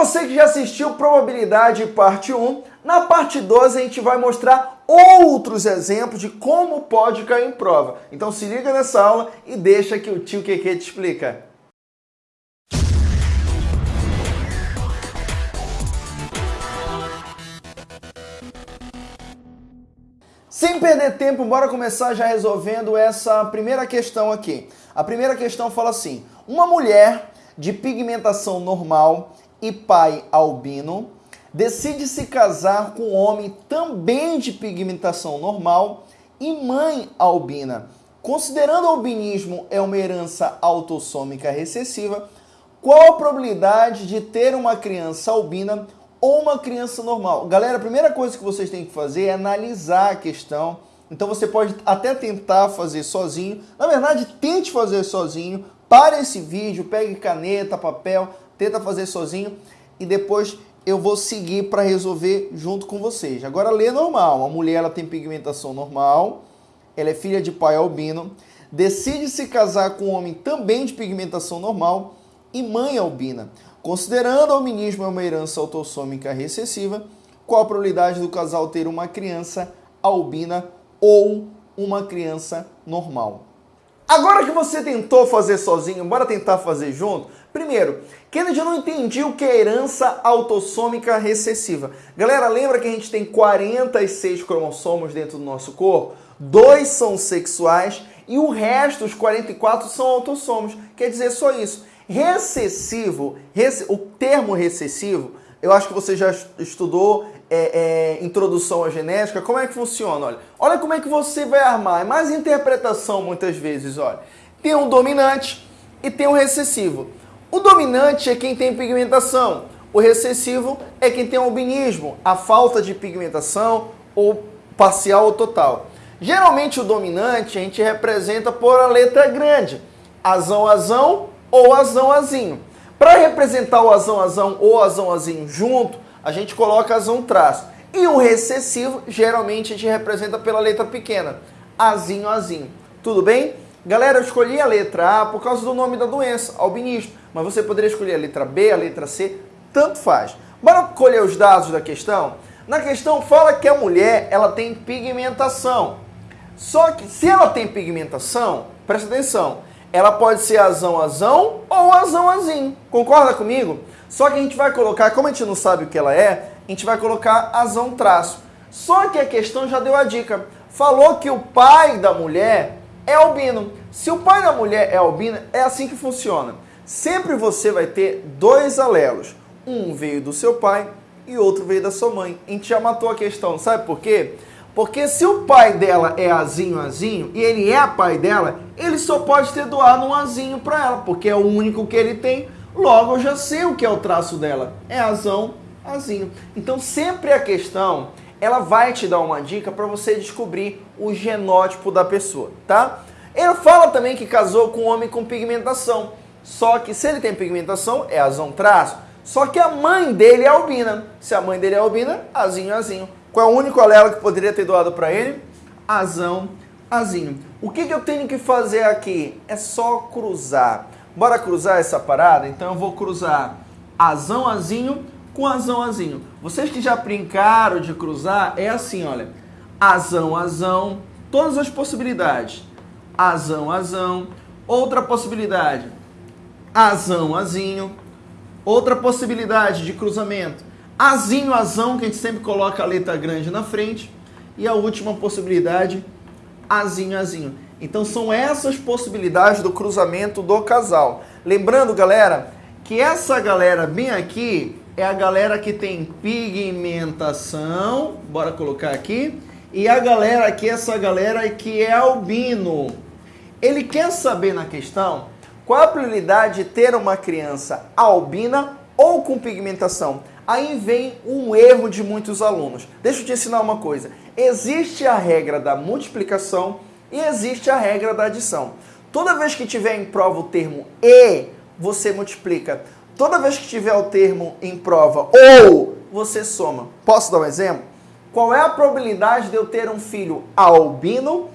você que já assistiu Probabilidade Parte 1, na parte 12 a gente vai mostrar outros exemplos de como pode cair em prova. Então se liga nessa aula e deixa que o tio Keke te explica. Sem perder tempo, bora começar já resolvendo essa primeira questão aqui. A primeira questão fala assim: uma mulher de pigmentação normal e pai albino decide se casar com um homem também de pigmentação normal e mãe albina. Considerando o albinismo é uma herança autossômica recessiva, qual a probabilidade de ter uma criança albina ou uma criança normal? Galera, a primeira coisa que vocês têm que fazer é analisar a questão. Então você pode até tentar fazer sozinho. Na verdade, tente fazer sozinho. Pare esse vídeo, pegue caneta, papel, tenta fazer sozinho e depois eu vou seguir para resolver junto com vocês. Agora lê normal. Uma mulher ela tem pigmentação normal, ela é filha de pai albino, decide se casar com um homem também de pigmentação normal e mãe albina. Considerando o albinismo é uma herança autossômica recessiva, qual a probabilidade do casal ter uma criança albina ou uma criança normal? Agora que você tentou fazer sozinho, bora tentar fazer junto? Primeiro, Kennedy não entendi o que é herança autossômica recessiva. Galera, lembra que a gente tem 46 cromossomos dentro do nosso corpo? Dois são sexuais e o resto, os 44, são autossomos. Quer dizer só isso. Recessivo, o termo recessivo, eu acho que você já estudou é, é, introdução à genética. Como é que funciona? Olha, olha como é que você vai armar. É mais interpretação muitas vezes. Olha, tem um dominante e tem um recessivo. O dominante é quem tem pigmentação. O recessivo é quem tem albinismo, a falta de pigmentação ou parcial ou total. Geralmente o dominante a gente representa por a letra grande, azão, azão ou azão azinho. Para representar o azão azão ou azão azinho junto, a gente coloca azão traço. E o recessivo, geralmente a gente representa pela letra pequena, azinho azinho. Tudo bem? Galera, eu escolhi a letra A por causa do nome da doença, albinismo. Mas você poderia escolher a letra B, a letra C, tanto faz. Bora colher os dados da questão? Na questão fala que a mulher ela tem pigmentação. Só que se ela tem pigmentação, presta atenção, ela pode ser azão azão ou azão azinho. Concorda comigo? Só que a gente vai colocar, como a gente não sabe o que ela é, a gente vai colocar azão traço. Só que a questão já deu a dica. Falou que o pai da mulher é albino. Se o pai da mulher é albino, é assim que funciona. Sempre você vai ter dois alelos. Um veio do seu pai e outro veio da sua mãe. A gente já matou a questão, sabe por quê? Porque se o pai dela é azinho, azinho, e ele é pai dela, ele só pode ter doado um azinho para ela, porque é o único que ele tem. Logo, eu já sei o que é o traço dela. É azão, azinho. Então, sempre a questão, ela vai te dar uma dica para você descobrir o genótipo da pessoa, tá? Ele fala também que casou com um homem com pigmentação. Só que se ele tem pigmentação, é azão traço. Só que a mãe dele é albina. Se a mãe dele é albina, azinho, azinho. Qual é o único alelo que poderia ter doado para ele? Azão, azinho. O que, que eu tenho que fazer aqui? É só cruzar. Bora cruzar essa parada? Então eu vou cruzar azão, azinho com azão, azinho. Vocês que já brincaram de cruzar, é assim, olha. Azão, azão, todas as possibilidades. Azão, azão. Outra possibilidade. Azão, azinho. Outra possibilidade de cruzamento Azinho, azão, que a gente sempre coloca a letra grande na frente. E a última possibilidade, azinho, azinho. Então são essas possibilidades do cruzamento do casal. Lembrando, galera, que essa galera bem aqui é a galera que tem pigmentação, bora colocar aqui, e a galera aqui, essa galera que é albino. Ele quer saber na questão qual a probabilidade de ter uma criança albina ou com pigmentação. Aí vem um erro de muitos alunos. Deixa eu te ensinar uma coisa. Existe a regra da multiplicação e existe a regra da adição. Toda vez que tiver em prova o termo e, você multiplica. Toda vez que tiver o termo em prova ou, você soma. Posso dar um exemplo? Qual é a probabilidade de eu ter um filho albino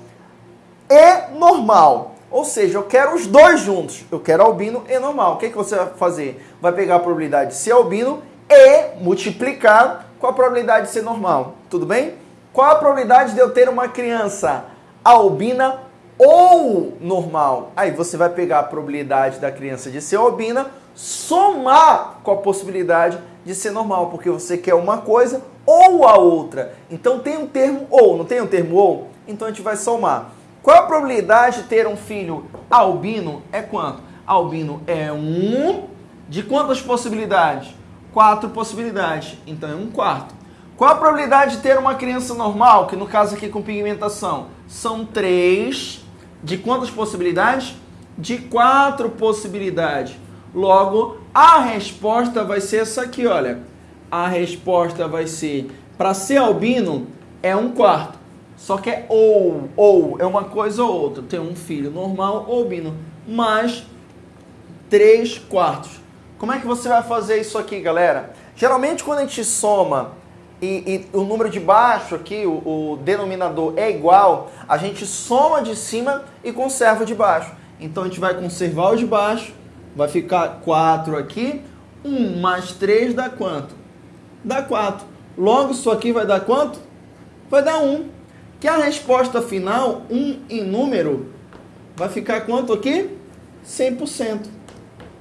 e normal? Ou seja, eu quero os dois juntos. Eu quero albino e normal. O que, que você vai fazer? Vai pegar a probabilidade de ser albino e multiplicar com a probabilidade de ser normal. Tudo bem? Qual a probabilidade de eu ter uma criança albina ou normal? Aí você vai pegar a probabilidade da criança de ser albina, somar com a possibilidade de ser normal, porque você quer uma coisa ou a outra. Então tem um termo ou, não tem um termo ou? Então a gente vai somar. Qual a probabilidade de ter um filho albino? É quanto? Albino é um de quantas possibilidades? Quatro possibilidades. Então é um quarto. Qual a probabilidade de ter uma criança normal, que no caso aqui com pigmentação, são três de quantas possibilidades? De quatro possibilidades. Logo, a resposta vai ser essa aqui, olha. A resposta vai ser, para ser albino, é um quarto. Só que é ou, ou, é uma coisa ou outra. Tem um filho normal ou albino, mais 3 quartos. Como é que você vai fazer isso aqui, galera? Geralmente quando a gente soma e, e o número de baixo aqui, o, o, denominador é igual, a gente soma de cima e conserva de baixo. Então a gente vai conservar o de baixo, vai ficar 4 aqui, 1 mais 3 dá quanto? Dá 4. Logo isso aqui vai dar quanto? Vai dar 1 que a resposta final, um em número, vai ficar quanto aqui? 100%.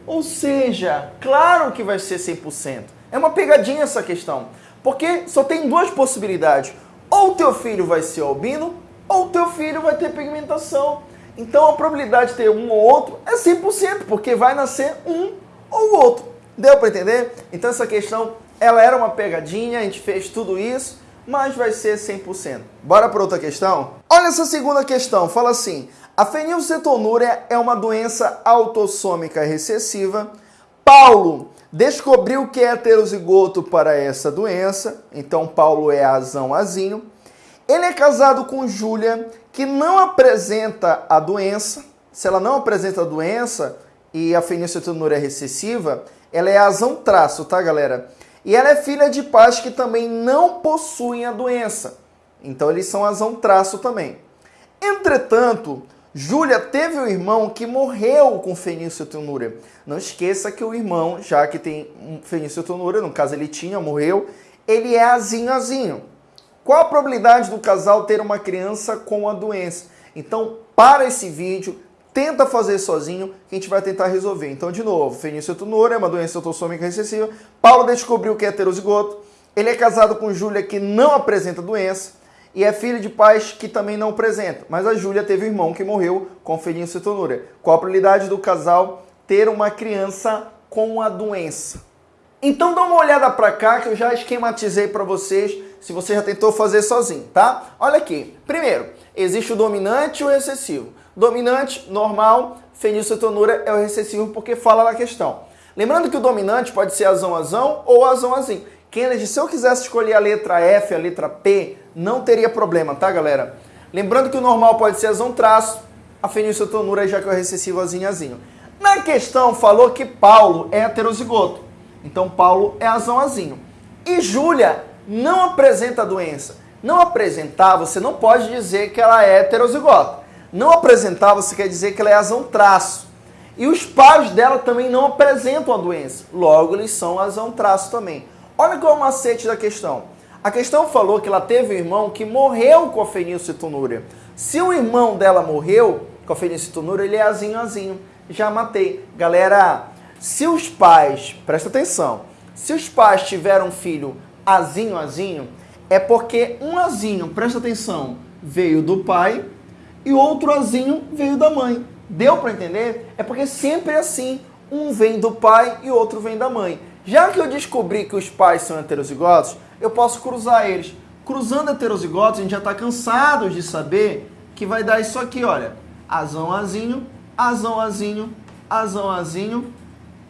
Ou seja, claro que vai ser 100%. É uma pegadinha essa questão. Porque só tem duas possibilidades. Ou teu filho vai ser albino, ou teu filho vai ter pigmentação. Então a probabilidade de ter um ou outro é 100%, porque vai nascer um ou outro. Deu para entender? Então essa questão, ela era uma pegadinha, a gente fez tudo isso mas vai ser 100%. Bora para outra questão? Olha essa segunda questão, fala assim: a fenilcetonúria é uma doença autossômica recessiva. Paulo descobriu que é heterozigoto para essa doença, então Paulo é azão azinho. Ele é casado com Júlia, que não apresenta a doença. Se ela não apresenta a doença e a fenilcetonúria é recessiva, ela é azão traço, tá, galera? E ela é filha de pais que também não possuem a doença. Então eles são azão traço também. Entretanto, Júlia teve um irmão que morreu com fenilcetonúria. Não esqueça que o irmão, já que tem fenilcetonúria, no caso ele tinha, morreu, ele é azinho azinho. Qual a probabilidade do casal ter uma criança com a doença? Então, para esse vídeo, tenta fazer sozinho, que a gente vai tentar resolver. Então, de novo, fenilcetonúria é uma doença autossômica recessiva. Paulo descobriu que é heterozigoto. Ele é casado com Júlia, que não apresenta doença. E é filho de pais que também não apresentam. Mas a Júlia teve um irmão que morreu com fenilcetonúria. Qual a probabilidade do casal ter uma criança com a doença? Então dá uma olhada para cá que eu já esquematizei para vocês, se você já tentou fazer sozinho, tá? Olha aqui. Primeiro, existe o dominante e o recessivo. Dominante, normal, fenilcetonúria é o recessivo porque fala na questão. Lembrando que o dominante pode ser azão azão ou azão azinho. Kennedy, se eu quisesse escolher a letra F, a letra P, não teria problema, tá, galera? Lembrando que o normal pode ser azão traço, a fenilcetonúria já que é o recessivo azinho azinho. Na questão falou que Paulo é heterozigoto. Então Paulo é azão azinho. E Júlia não apresenta a doença. Não apresentar, você não pode dizer que ela é heterozigota não apresentar, você quer dizer que ela é azão traço. E os pais dela também não apresentam a doença. Logo, eles são azão traço também. Olha qual é o macete da questão. A questão falou que ela teve um irmão que morreu com a fenilcetonúria. Se o irmão dela morreu com a fenilcetonúria, ele é azinho azinho. Já matei. Galera, se os pais, presta atenção, se os pais tiveram um filho azinho azinho, é porque um azinho, presta atenção, veio do pai e outro azinho veio da mãe. Deu para entender? É porque sempre é assim. Um vem do pai e outro vem da mãe. Já que eu descobri que os pais são heterozigotos, eu posso cruzar eles. Cruzando heterozigotos, a gente já está cansado de saber que vai dar isso aqui, olha. Azão, azinho, azão, azinho, azão, azinho,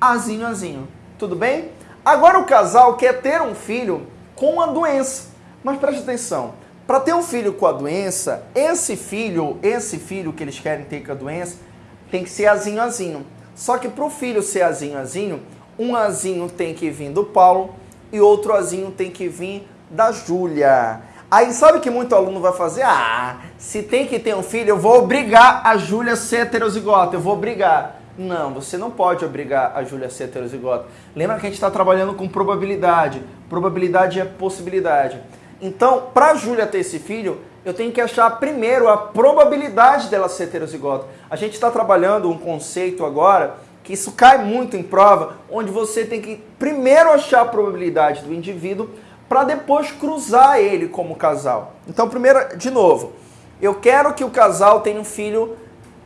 azinho, azinho. Tudo bem? Agora o casal quer ter um filho com a doença. Mas preste atenção, para ter um filho com a doença, esse filho, esse filho que eles querem ter com a doença, tem que ser azinho azinho. Só que para o filho ser azinho azinho, um azinho tem que vir do Paulo e outro azinho tem que vir da Júlia. Aí sabe que muito aluno vai fazer? Ah, se tem que ter um filho, eu vou obrigar a Júlia a ser heterozigota, eu vou obrigar. Não, você não pode obrigar a Júlia a ser heterozigota. Lembra que a gente está trabalhando com probabilidade. Probabilidade é possibilidade. Então, para a Júlia ter esse filho, eu tenho que achar primeiro a probabilidade dela ser heterozigota. A gente está trabalhando um conceito agora que isso cai muito em prova, onde você tem que primeiro achar a probabilidade do indivíduo para depois cruzar ele como casal. Então, primeiro, de novo, eu quero que o casal tenha um filho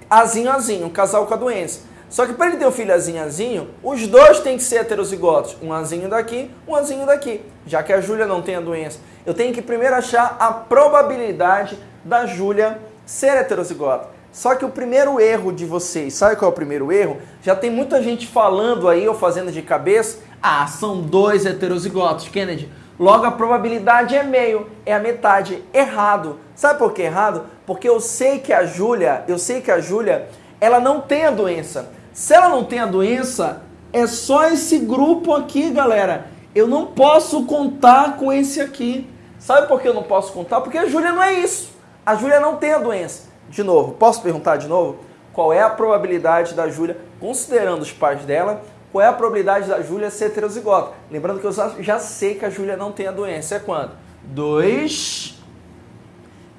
azinho azinho, um casal com a doença. Só que para ele ter um filho azinho azinho, os dois têm que ser heterozigotos. Um azinho daqui, um azinho daqui. Já que a Júlia não tem a doença. Eu tenho que primeiro achar a probabilidade da Júlia ser heterozigota. Só que o primeiro erro de vocês, sabe qual é o primeiro erro? Já tem muita gente falando aí ou fazendo de cabeça, ah, são dois heterozigotos, Kennedy. Logo a probabilidade é meio, é a metade. Errado. Sabe por que errado? Porque eu sei que a Júlia, eu sei que a Júlia, ela não tem a doença. Se ela não tem a doença, é só esse grupo aqui, galera. Eu não posso contar com esse aqui. Sabe por que eu não posso contar? Porque a Júlia não é isso. A Júlia não tem a doença. De novo, posso perguntar de novo? Qual é a probabilidade da Júlia, considerando os pais dela, qual é a probabilidade da Júlia ser heterozigota? Lembrando que eu já sei que a Júlia não tem a doença. É quanto? 2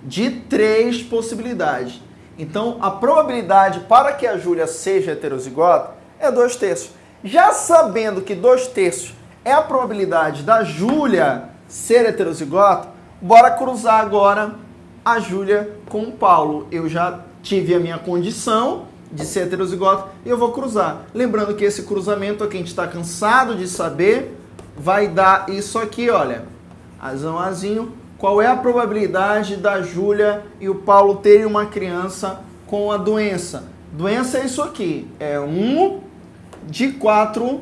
de 3 possibilidades. Então, a probabilidade para que a Júlia seja heterozigota é 2 terços. Já sabendo que 2 terços é a probabilidade da Júlia ser heterozigota, bora cruzar agora a Júlia com o Paulo. Eu já tive a minha condição de ser heterozigota e eu vou cruzar. Lembrando que esse cruzamento aqui a gente está cansado de saber, vai dar isso aqui, olha. Azão, azinho, qual é a probabilidade da Júlia e o Paulo terem uma criança com a doença? Doença é isso aqui, é um de quatro,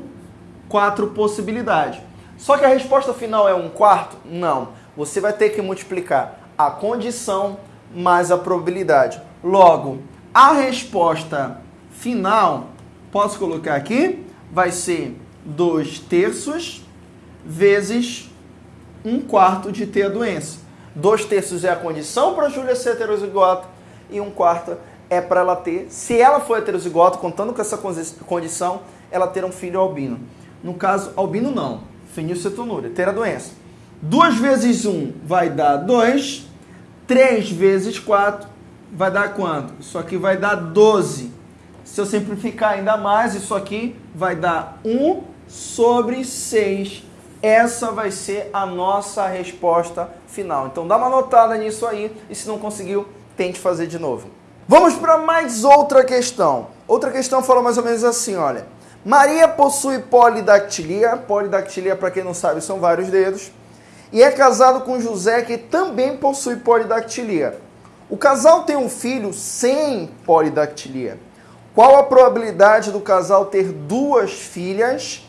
quatro possibilidades. Só que a resposta final é um quarto? Não. Você vai ter que multiplicar a condição mais a probabilidade. Logo, a resposta final, posso colocar aqui, vai ser 2 terços vezes um quarto de ter a doença. Dois terços é a condição para a Júlia ser heterozigota e um quarto é para ela ter, se ela for heterozigota, contando com essa condição, ela ter um filho albino. No caso, albino não, fenilcetonúria, ter a doença. 2 vezes 1 um vai dar 2, 3 vezes 4 vai dar quanto? Isso aqui vai dar 12. Se eu simplificar ainda mais, isso aqui vai dar 1 sobre 6 essa vai ser a nossa resposta final. Então dá uma notada nisso aí e se não conseguiu, tente fazer de novo. Vamos para mais outra questão. Outra questão fala mais ou menos assim, olha. Maria possui polidactilia. Polidactilia, para quem não sabe, são vários dedos. E é casado com José, que também possui polidactilia. O casal tem um filho sem polidactilia. Qual a probabilidade do casal ter duas filhas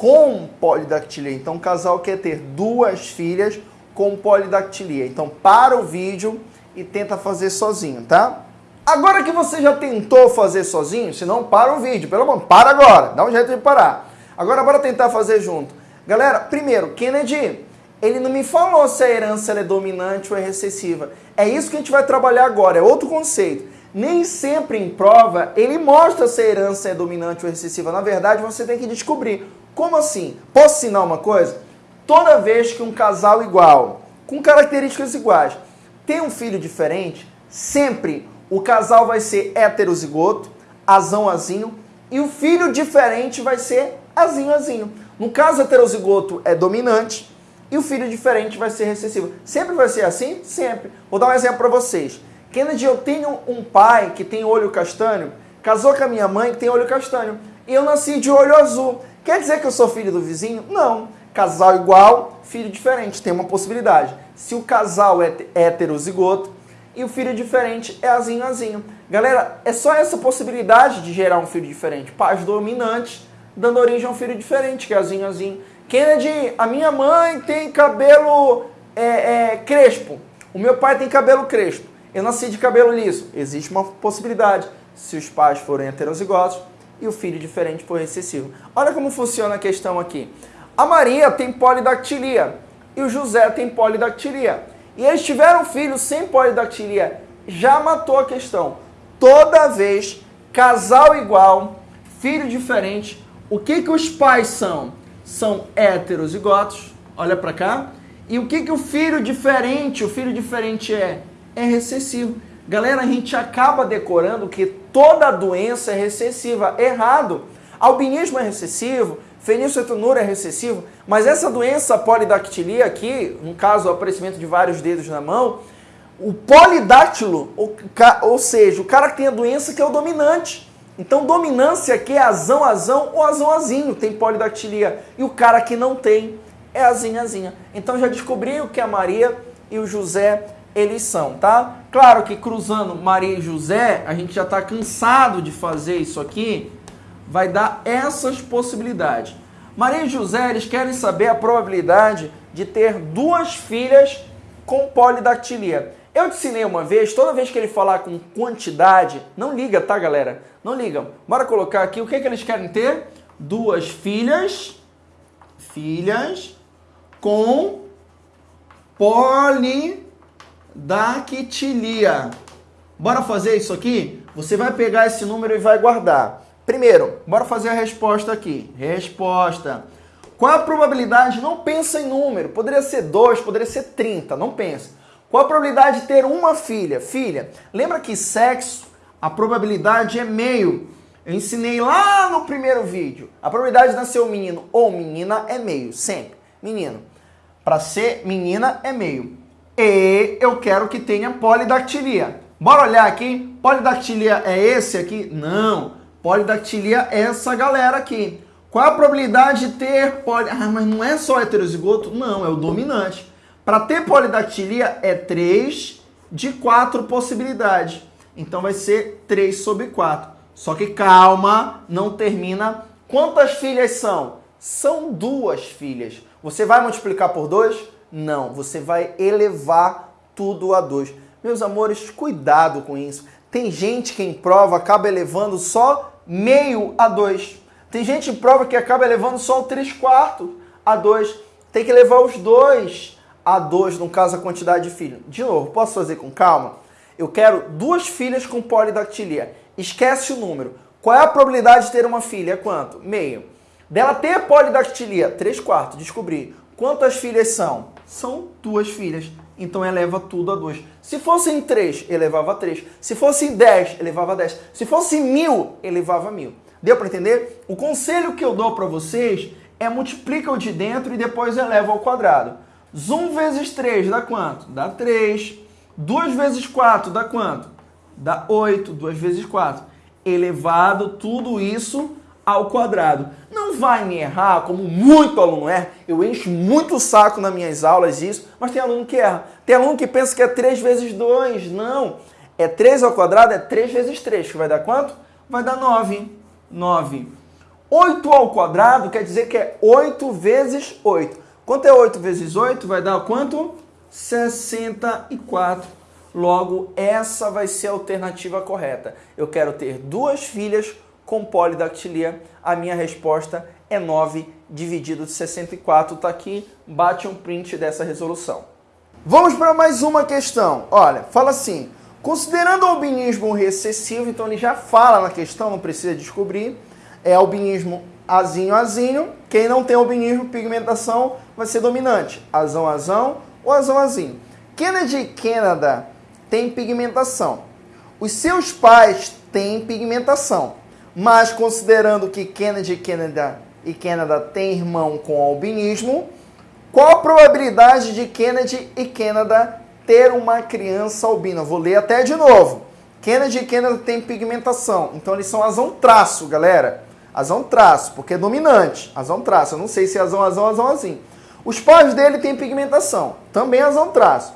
com polidactilia. Então, o casal quer ter duas filhas com polidactilia. Então, para o vídeo e tenta fazer sozinho, tá? Agora que você já tentou fazer sozinho, se não, para o vídeo. Pelo amor, para agora. Dá um jeito de parar. Agora, bora tentar fazer junto. Galera, primeiro, Kennedy, ele não me falou se a herança é dominante ou é recessiva. É isso que a gente vai trabalhar agora, é outro conceito. Nem sempre em prova ele mostra se a herança é dominante ou recessiva. Na verdade, você tem que descobrir como assim? Posso ensinar uma coisa? Toda vez que um casal igual, com características iguais, tem um filho diferente, sempre o casal vai ser heterozigoto, azão azinho, e o filho diferente vai ser azinho azinho. No caso heterozigoto é dominante e o filho diferente vai ser recessivo. Sempre vai ser assim? Sempre. Vou dar um exemplo para vocês. Kennedy, eu tenho um pai que tem olho castanho, casou com a minha mãe que tem olho castanho, e eu nasci de olho azul. Quer dizer que eu sou filho do vizinho? Não. Casal igual, filho diferente. Tem uma possibilidade. Se o casal é heterozigoto e o filho diferente é azinho azinho. Galera, é só essa possibilidade de gerar um filho diferente. Pais dominantes dando origem a um filho diferente, que é azinho azinho. Kennedy, a minha mãe tem cabelo é, é, crespo. O meu pai tem cabelo crespo. Eu nasci de cabelo liso. Existe uma possibilidade. Se os pais forem heterozigotos, e o filho diferente por recessivo. Olha como funciona a questão aqui. A Maria tem polidactilia e o José tem polidactilia. E eles tiveram filho sem polidactilia. Já matou a questão. Toda vez, casal igual, filho diferente. O que, que os pais são? São heterozigotos, olha para cá. E o que, que o filho diferente, o filho diferente é? É recessivo. Galera, a gente acaba decorando que toda doença é recessiva. Errado. Albinismo é recessivo, fenilcetonúria é recessivo, mas essa doença polidactilia aqui, no caso o aparecimento de vários dedos na mão, o polidáctilo, ou, ou seja, o cara que tem a doença que é o dominante. Então, dominância aqui é azão, azão ou azão, azinho, tem polidactilia. E o cara que não tem é azinha, azinha. Então, já descobri o que a Maria e o José eles são, tá? Claro que cruzando Maria e José, a gente já está cansado de fazer isso aqui, vai dar essas possibilidades. Maria e José, eles querem saber a probabilidade de ter duas filhas com polidactilia. Eu te ensinei uma vez, toda vez que ele falar com quantidade, não liga, tá, galera? Não liga. Bora colocar aqui o que, que eles querem ter? Duas filhas, filhas com polidactilia. Bora fazer isso aqui? Você vai pegar esse número e vai guardar. Primeiro, bora fazer a resposta aqui. Resposta. Qual a probabilidade? Não pensa em número. Poderia ser 2, poderia ser 30. Não pensa. Qual a probabilidade de ter uma filha? Filha. Lembra que sexo, a probabilidade é meio. Eu ensinei lá no primeiro vídeo. A probabilidade de nascer um menino ou menina é meio, sempre. Menino. Para ser menina é meio. E eu quero que tenha polidactilia. Bora olhar aqui. Polidactilia é esse aqui? Não. Polidactilia é essa galera aqui. Qual a probabilidade de ter poli... Ah, mas não é só heterozigoto? Não, é o dominante. Para ter polidactilia é 3 de 4 possibilidades. Então vai ser 3 sobre 4. Só que calma, não termina. Quantas filhas são? São duas filhas. Você vai multiplicar por 2? Não, você vai elevar tudo a 2. Meus amores, cuidado com isso. Tem gente que em prova acaba elevando só meio a 2. Tem gente em prova que acaba elevando só o 3 quartos a 2. Tem que levar os dois a 2, no caso a quantidade de filhos. De novo, posso fazer com calma? Eu quero duas filhas com polidactilia. Esquece o número. Qual é a probabilidade de ter uma filha? Quanto? Meio. Dela ter polidactilia? 3 quartos. Descobri. Quantas filhas são? São duas filhas. Então eleva tudo a 2. Se fossem 3, elevava 3. Se fosse 10, elevava 10. Se fosse mil, elevava mil. Deu para entender? O conselho que eu dou para vocês é multiplica o de dentro e depois eleva ao quadrado. Zoom vezes 3 dá quanto? Dá 3. 2 vezes 4 dá quanto? Dá 8. 2 vezes 4. Elevado tudo isso ao quadrado. Não vai me errar, como muito aluno erra. Eu encho muito o saco nas minhas aulas isso, mas tem aluno que erra. Tem aluno que pensa que é 3 vezes 2. Não. É 3 ao quadrado, é 3 vezes 3, que vai dar quanto? Vai dar 9. 9. 8 ao quadrado quer dizer que é 8 vezes 8. Quanto é 8 vezes 8? Vai dar quanto? 64. Logo, essa vai ser a alternativa correta. Eu quero ter duas filhas com polidactilia. A minha resposta é 9 dividido de 64. Está aqui, bate um print dessa resolução. Vamos para mais uma questão. Olha, fala assim, considerando o albinismo recessivo, então ele já fala na questão, não precisa descobrir, é albinismo azinho, azinho. Quem não tem albinismo, pigmentação, vai ser dominante. Azão, azão ou azão, azinho. Kennedy e Canada têm pigmentação. Os seus pais têm pigmentação. Mas considerando que Kennedy e Canada, e Canada têm irmão com albinismo, qual a probabilidade de Kennedy e Canada ter uma criança albina? Vou ler até de novo. Kennedy e Canada têm pigmentação, então eles são azão traço, galera. Azão traço, porque é dominante. Azão traço. Eu não sei se é azão, azão, azão, assim. Os pais dele têm pigmentação. Também azão traço.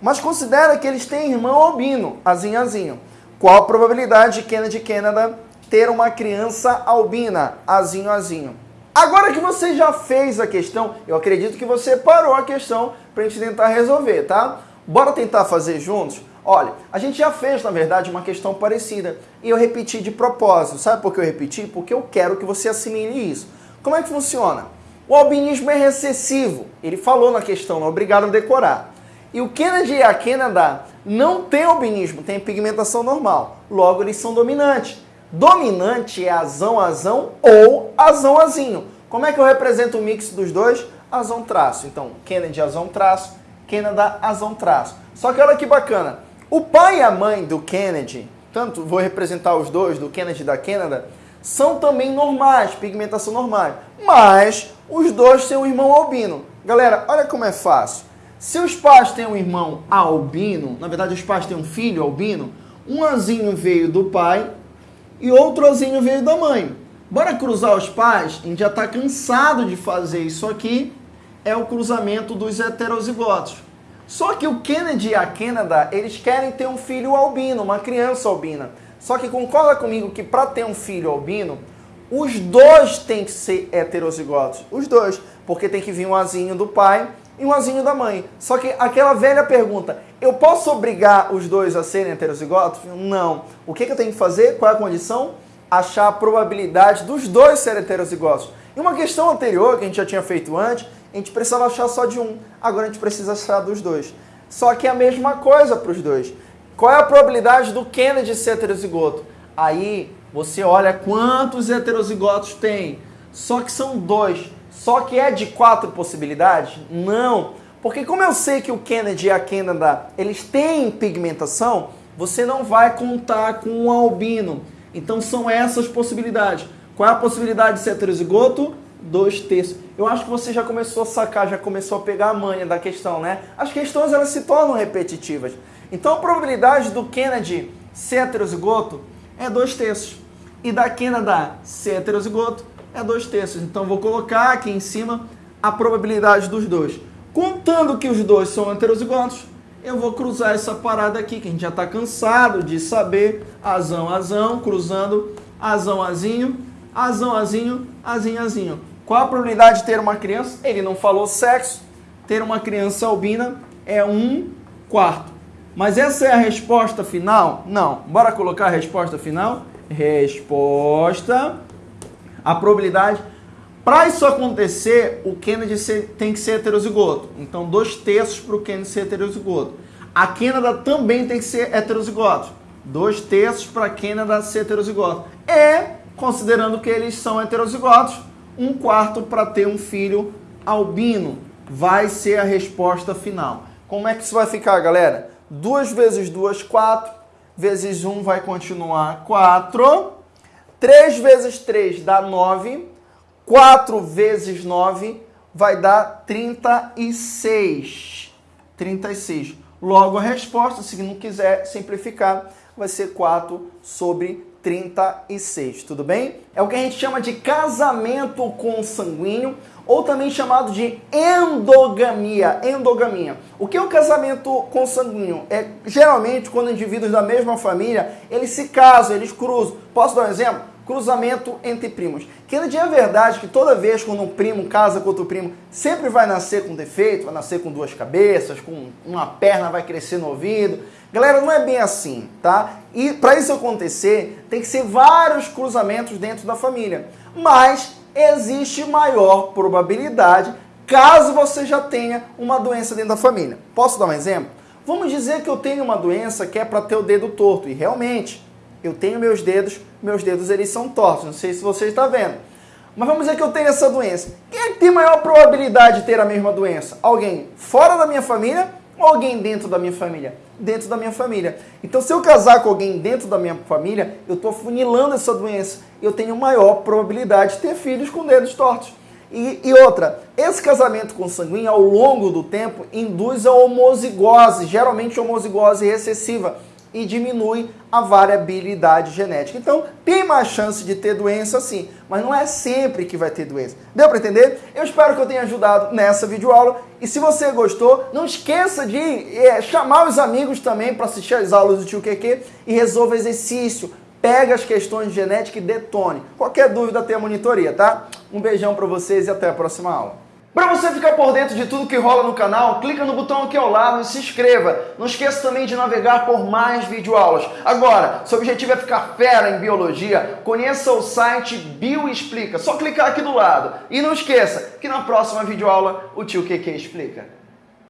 Mas considera que eles têm irmão albino, azinho, azinho. Qual a probabilidade de Kennedy Canada ter uma criança albina, azinho, azinho? Agora que você já fez a questão, eu acredito que você parou a questão para a gente tentar resolver, tá? Bora tentar fazer juntos? Olha, a gente já fez, na verdade, uma questão parecida e eu repeti de propósito. Sabe por que eu repeti? Porque eu quero que você assimile isso. Como é que funciona? O albinismo é recessivo. Ele falou na questão, não é obrigado a decorar. E o Kennedy e a Canada não têm albinismo, têm pigmentação normal. Logo, eles são dominantes. Dominante é azão, azão ou azão, azinho. Como é que eu represento o mix dos dois? Azão, traço. Então, Kennedy, azão, traço. Canada, azão, traço. Só que olha que bacana. O pai e a mãe do Kennedy, tanto vou representar os dois, do Kennedy e da Canada, são também normais, pigmentação normal. Mas os dois têm um irmão albino. Galera, olha como é fácil. Se os pais têm um irmão albino, na verdade os pais têm um filho albino, um azinho veio do pai e outro azinho veio da mãe. Bora cruzar os pais? A gente já está cansado de fazer isso aqui. É o cruzamento dos heterozigotos. Só que o Kennedy e a Canada, eles querem ter um filho albino, uma criança albina. Só que concorda comigo que para ter um filho albino, os dois têm que ser heterozigotos. Os dois. Porque tem que vir um azinho do pai e um azinho da mãe. Só que aquela velha pergunta, eu posso obrigar os dois a serem heterozigotos? Não. O que, que eu tenho que fazer? Qual é a condição? Achar a probabilidade dos dois serem heterozigotos. E uma questão anterior, que a gente já tinha feito antes, a gente precisava achar só de um. Agora a gente precisa achar dos dois. Só que é a mesma coisa para os dois. Qual é a probabilidade do Kennedy ser heterozigoto? Aí você olha quantos heterozigotos tem. Só que são dois. Só que é de quatro possibilidades? Não. Porque como eu sei que o Kennedy e a Canada, eles têm pigmentação, você não vai contar com um albino. Então são essas possibilidades. Qual é a possibilidade de ser heterozigoto? Dois terços. Eu acho que você já começou a sacar, já começou a pegar a manha da questão, né? As questões elas se tornam repetitivas. Então a probabilidade do Kennedy ser heterozigoto é dois terços. E da Canada ser heterozigoto é dois terços. Então vou colocar aqui em cima a probabilidade dos dois. Contando que os dois são heterozigotos, eu vou cruzar essa parada aqui, que a gente já está cansado de saber. Azão, azão, cruzando azão, azinho, azão, azinho, azinho, azinho. Qual a probabilidade de ter uma criança? Ele não falou sexo. Ter uma criança albina é um quarto. Mas essa é a resposta final? Não. Bora colocar a resposta final? Resposta. A probabilidade. Para isso acontecer, o Kennedy tem que ser heterozigoto. Então, dois terços para o Kennedy ser heterozigoto. A Canada também tem que ser heterozigoto. Dois terços para a Canada ser heterozigoto. E, considerando que eles são heterozigotos, um quarto para ter um filho albino. Vai ser a resposta final. Como é que isso vai ficar, galera? 2 vezes 2, 4. Vezes 1 vai continuar 4. 3 vezes 3 dá 9. 4 vezes 9 vai dar 36. 36. Logo, a resposta, se não quiser simplificar, vai ser 4 sobre 36. Tudo bem? É o que a gente chama de casamento consanguíneo ou também chamado de endogamia. Endogamia. O que é o casamento consanguíneo? É geralmente quando indivíduos da mesma família eles se casam, eles cruzam. Posso dar um exemplo? Cruzamento entre primos. Que é verdade que toda vez quando um primo casa com outro primo, sempre vai nascer com defeito, vai nascer com duas cabeças, com uma perna vai crescer no ouvido. Galera, não é bem assim, tá? E para isso acontecer, tem que ser vários cruzamentos dentro da família. Mas existe maior probabilidade caso você já tenha uma doença dentro da família. Posso dar um exemplo? Vamos dizer que eu tenho uma doença que é para ter o dedo torto. E realmente, eu tenho meus dedos, meus dedos eles são tortos. Não sei se você está vendo. Mas vamos dizer que eu tenho essa doença. Quem é que tem maior probabilidade de ter a mesma doença? Alguém fora da minha família ou alguém dentro da minha família? Dentro da minha família. Então, se eu casar com alguém dentro da minha família, eu estou funilando essa doença. Eu tenho maior probabilidade de ter filhos com dedos tortos. E, e, outra, esse casamento consanguíneo, ao longo do tempo, induz a homozigose, geralmente homozigose recessiva e diminui a variabilidade genética. Então, tem mais chance de ter doença sim, mas não é sempre que vai ter doença. Deu para entender? Eu espero que eu tenha ajudado nessa videoaula. E se você gostou, não esqueça de é, chamar os amigos também para assistir as aulas do Tio QQ e resolva exercício. Pega as questões de genética e detone. Qualquer dúvida, tem a monitoria, tá? Um beijão para vocês e até a próxima aula. Para você ficar por dentro de tudo que rola no canal, clica no botão aqui ao lado e se inscreva. Não esqueça também de navegar por mais videoaulas. Agora, seu objetivo é ficar fera em biologia, conheça o site Bioexplica. Só clicar aqui do lado. E não esqueça que na próxima videoaula o tio QQ explica.